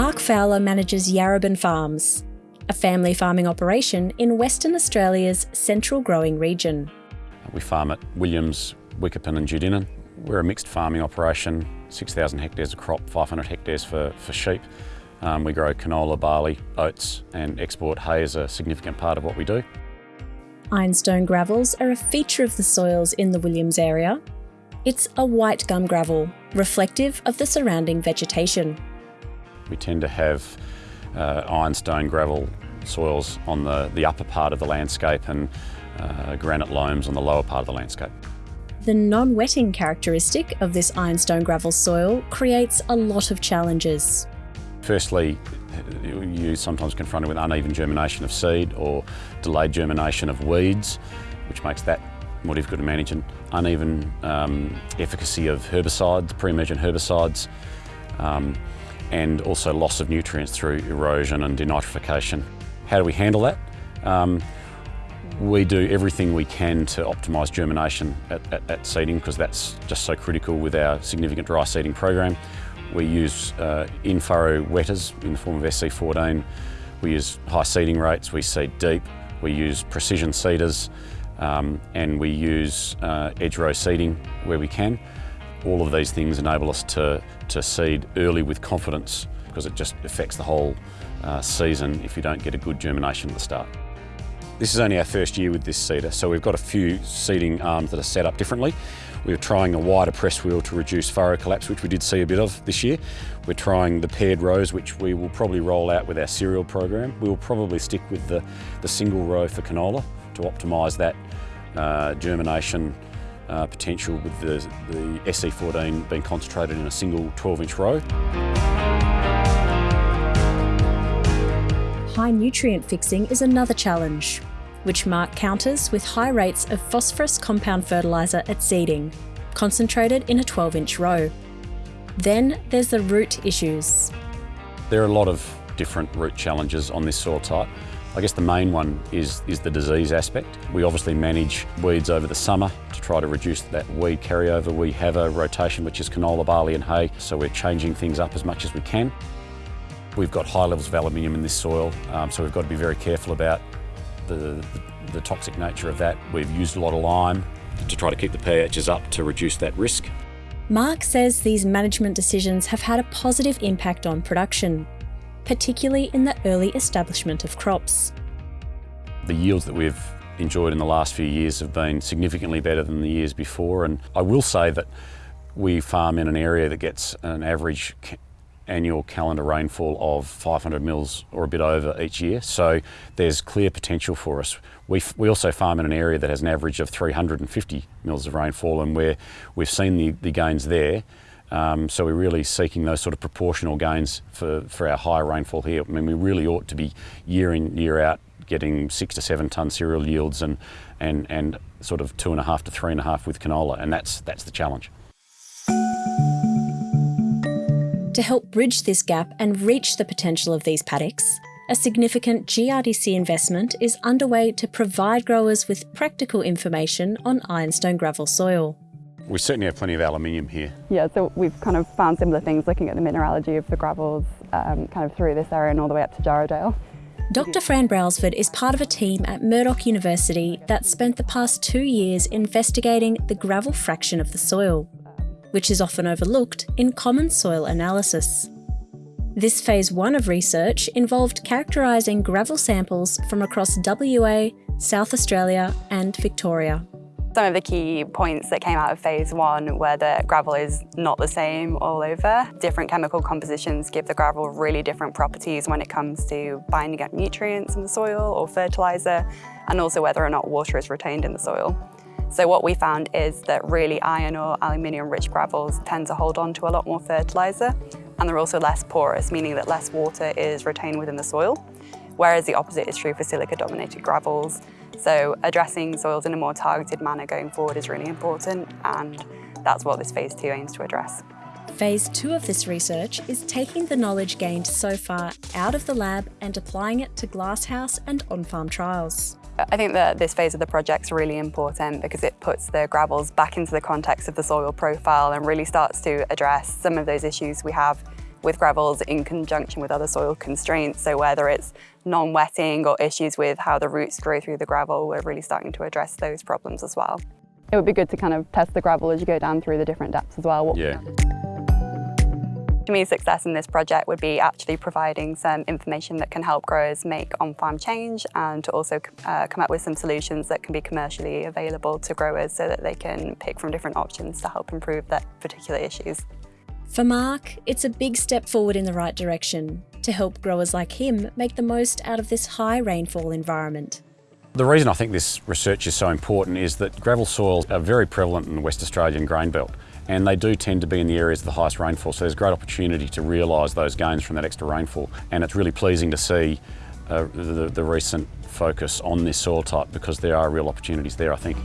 Mark Fowler manages Yarrabin Farms, a family farming operation in Western Australia's central growing region. We farm at Williams, Wickepin and Judinan. We're a mixed farming operation, 6,000 hectares of crop, 500 hectares for, for sheep. Um, we grow canola, barley, oats and export hay is a significant part of what we do. Ironstone gravels are a feature of the soils in the Williams area. It's a white gum gravel, reflective of the surrounding vegetation. We tend to have uh, ironstone gravel soils on the, the upper part of the landscape and uh, granite loams on the lower part of the landscape. The non-wetting characteristic of this ironstone gravel soil creates a lot of challenges. Firstly, you're sometimes confronted with uneven germination of seed or delayed germination of weeds, which makes that more difficult to manage, and uneven um, efficacy of herbicides, pre-emergent herbicides, um, and also loss of nutrients through erosion and denitrification. How do we handle that? Um, we do everything we can to optimise germination at, at, at seeding because that's just so critical with our significant dry seeding program. We use uh, in-furrow wetters in the form of SE14. We use high seeding rates, we seed deep, we use precision seeders, um, and we use uh, edge row seeding where we can. All of these things enable us to, to seed early with confidence because it just affects the whole uh, season if you don't get a good germination at the start. This is only our first year with this seeder, so we've got a few seeding arms that are set up differently. We're trying a wider press wheel to reduce furrow collapse, which we did see a bit of this year. We're trying the paired rows, which we will probably roll out with our cereal program. We'll probably stick with the, the single row for canola to optimise that uh, germination uh, potential with the, the SE14 being concentrated in a single 12 inch row. High nutrient fixing is another challenge, which Mark counters with high rates of phosphorus compound fertiliser at seeding, concentrated in a 12 inch row. Then there's the root issues. There are a lot of different root challenges on this soil type. I guess the main one is, is the disease aspect. We obviously manage weeds over the summer to try to reduce that weed carryover. We have a rotation which is canola, barley and hay, so we're changing things up as much as we can. We've got high levels of aluminium in this soil, um, so we've got to be very careful about the, the, the toxic nature of that. We've used a lot of lime to try to keep the pHs up to reduce that risk. Mark says these management decisions have had a positive impact on production, particularly in the early establishment of crops. The yields that we've enjoyed in the last few years have been significantly better than the years before and I will say that we farm in an area that gets an average annual calendar rainfall of 500 mils or a bit over each year. So there's clear potential for us. We, we also farm in an area that has an average of 350 mils of rainfall and where we've seen the, the gains there. Um, so we're really seeking those sort of proportional gains for, for our high rainfall here. I mean, we really ought to be year in, year out getting six to seven tonne cereal yields and, and, and sort of two and a half to three and a half with canola, and that's, that's the challenge. To help bridge this gap and reach the potential of these paddocks, a significant GRDC investment is underway to provide growers with practical information on ironstone gravel soil. We certainly have plenty of aluminium here. Yeah, so we've kind of found similar things looking at the mineralogy of the gravels um, kind of through this area and all the way up to Jarrahdale. Dr Fran Brailsford is part of a team at Murdoch University that spent the past two years investigating the gravel fraction of the soil which is often overlooked in common soil analysis. This phase one of research involved characterising gravel samples from across WA, South Australia and Victoria. Some of the key points that came out of phase one were that gravel is not the same all over. Different chemical compositions give the gravel really different properties when it comes to binding up nutrients in the soil or fertiliser, and also whether or not water is retained in the soil. So what we found is that really iron or aluminium rich gravels tend to hold on to a lot more fertiliser and they're also less porous, meaning that less water is retained within the soil, whereas the opposite is true for silica dominated gravels. So addressing soils in a more targeted manner going forward is really important and that's what this phase two aims to address. Phase two of this research is taking the knowledge gained so far out of the lab and applying it to glasshouse and on-farm trials. I think that this phase of the project is really important because it puts the gravels back into the context of the soil profile and really starts to address some of those issues we have with gravels in conjunction with other soil constraints. So whether it's non-wetting or issues with how the roots grow through the gravel, we're really starting to address those problems as well. It would be good to kind of test the gravel as you go down through the different depths as well. Yeah. To me, success in this project would be actually providing some information that can help growers make on-farm change and to also uh, come up with some solutions that can be commercially available to growers so that they can pick from different options to help improve their particular issues. For Mark, it's a big step forward in the right direction to help growers like him make the most out of this high rainfall environment. The reason I think this research is so important is that gravel soils are very prevalent in the West Australian grain belt and they do tend to be in the areas of the highest rainfall so there's great opportunity to realise those gains from that extra rainfall and it's really pleasing to see uh, the, the recent focus on this soil type because there are real opportunities there I think.